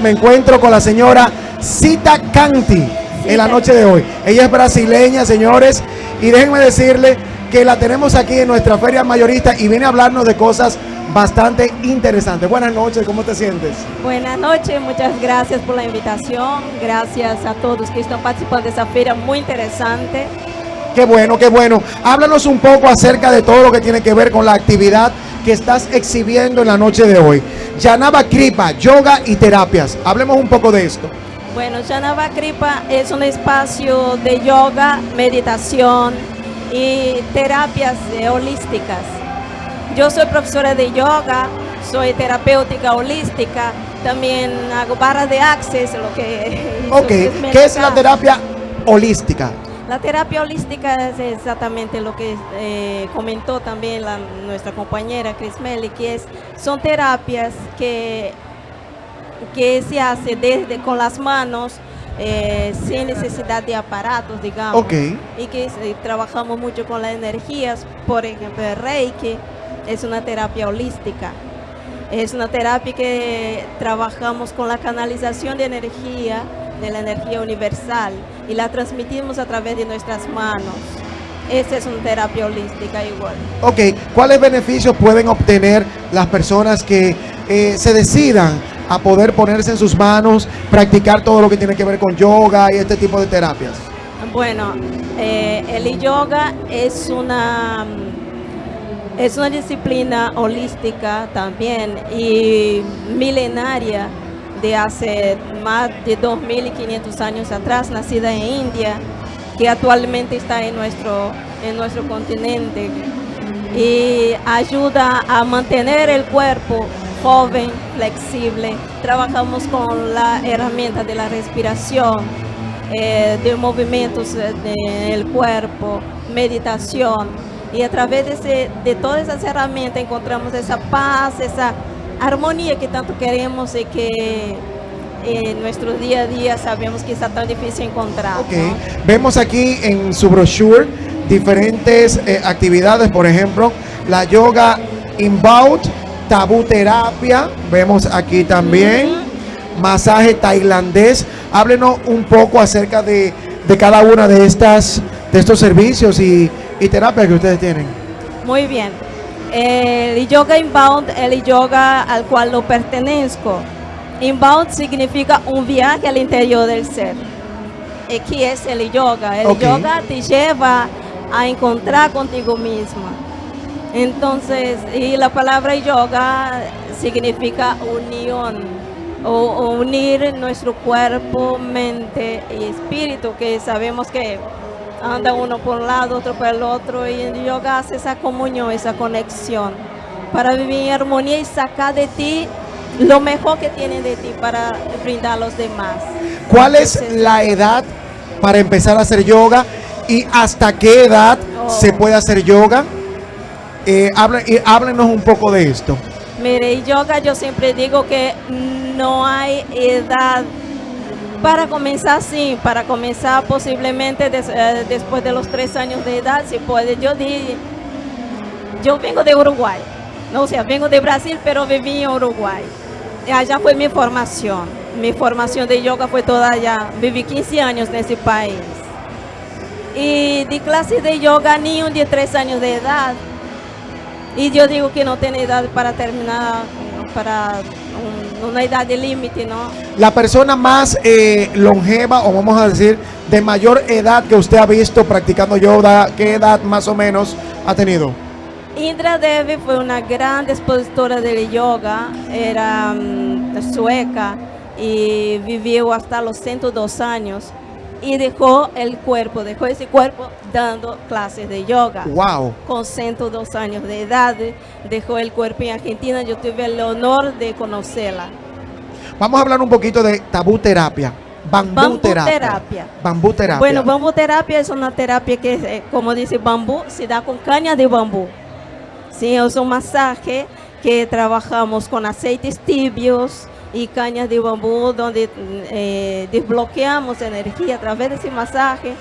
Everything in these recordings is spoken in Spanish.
me encuentro con la señora Cita Canti en la noche de hoy. Ella es brasileña, señores, y déjenme decirle que la tenemos aquí en nuestra feria mayorista y viene a hablarnos de cosas bastante interesantes. Buenas noches, ¿cómo te sientes? Buenas noches, muchas gracias por la invitación. Gracias a todos que están participando de esa feria muy interesante. Qué bueno, qué bueno. Háblanos un poco acerca de todo lo que tiene que ver con la actividad que estás exhibiendo en la noche de hoy. Yanaba Kripa, yoga y terapias. Hablemos un poco de esto. Bueno, Yanaba Kripa es un espacio de yoga, meditación y terapias holísticas. Yo soy profesora de yoga, soy terapéutica holística, también hago barras de access, lo que... Ok, ¿qué es la terapia holística? La terapia holística es exactamente lo que eh, comentó también nuestra compañera Chris Melly, que es, son terapias que, que se hace desde con las manos, eh, sin necesidad de aparatos, digamos. Y que eh, trabajamos mucho con las energías, por ejemplo, el Reiki es una terapia holística. Es una terapia que trabajamos con la canalización de energía, de la energía universal y la transmitimos a través de nuestras manos. Esa es una terapia holística igual. Ok, ¿cuáles beneficios pueden obtener las personas que eh, se decidan a poder ponerse en sus manos, practicar todo lo que tiene que ver con yoga y este tipo de terapias? Bueno, eh, el yoga es una, es una disciplina holística también y milenaria de hace más de 2.500 años atrás, nacida en India, que actualmente está en nuestro, en nuestro continente y ayuda a mantener el cuerpo joven, flexible. Trabajamos con la herramienta de la respiración, eh, de movimientos eh, del cuerpo, meditación. Y a través de, de todas esas herramientas encontramos esa paz, esa armonía que tanto queremos y que en nuestro día a día sabemos que está tan difícil encontrar. Vemos aquí en su brochure diferentes eh, actividades, por ejemplo, la yoga inbound, tabú terapia, vemos aquí también, masaje tailandés. Háblenos un poco acerca de, cada una de estas de estos servicios y, y terapias que ustedes tienen. Muy bien. El yoga inbound, el yoga al cual lo pertenezco. Inbound significa un viaje al interior del ser. ¿Y qué es el yoga? El yoga te lleva a encontrar contigo misma. Entonces, y la palabra yoga significa unión, o, unir nuestro cuerpo, mente y espíritu, que sabemos que anda uno por un lado, otro por el otro, y el yoga hace esa comunión, esa conexión, para vivir en armonía y sacar de ti lo mejor que tiene de ti para brindar a los demás. ¿Cuál es la edad para empezar a hacer yoga y hasta qué edad oh. se puede hacer yoga? Eh, háblenos un poco de esto. Mire, yoga yo siempre digo que no hay edad para comenzar, sí, para comenzar posiblemente eh, después de los tres años de edad, si puede. Yo di, yo vengo de Uruguay, no, o sea, vengo de Brasil, pero viví en Uruguay. Allá fue mi formación. Mi formación de yoga fue toda allá. Viví 15 años en ese país. Y di clases de yoga niño de 3 años de edad. Y yo digo que no tiene edad para terminar, para una edad de límite, ¿no? La persona más eh, longeva, o vamos a decir, de mayor edad que usted ha visto practicando yoga, ¿qué edad más o menos ha tenido? Indra Devi fue una gran expositora del yoga, era mm, sueca y vivió hasta los 102 años y dejó el cuerpo, dejó ese cuerpo dando clases de yoga. Wow. Con 102 años de edad, dejó el cuerpo en Argentina, yo tuve el honor de conocerla. Vamos a hablar un poquito de tabú terapia. Bambú, terapia. Bambú terapia. Bueno, bambú terapia es una terapia que, eh, como dice bambú, se da con caña de bambú. Sí, es un masaje que trabajamos con aceites tibios y cañas de bambú donde eh, desbloqueamos energía a través de ese masaje,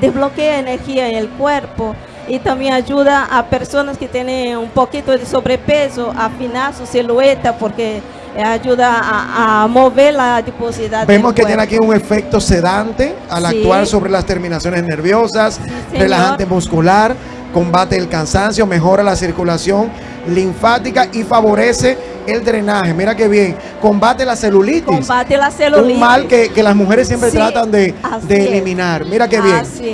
desbloquea energía en el cuerpo y también ayuda a personas que tienen un poquito de sobrepeso a afinar su silueta porque ayuda a, a mover la adiposidad. Vemos que tiene aquí un efecto sedante al Sí. actuar sobre las terminaciones nerviosas, relajante muscular, combate el cansancio, mejora la circulación linfática y favorece el drenaje. Mira qué bien, combate la celulitis. Combate la celulitis. Un mal que, que las mujeres siempre Sí, tratan de, de eliminar. Mira qué bien. Así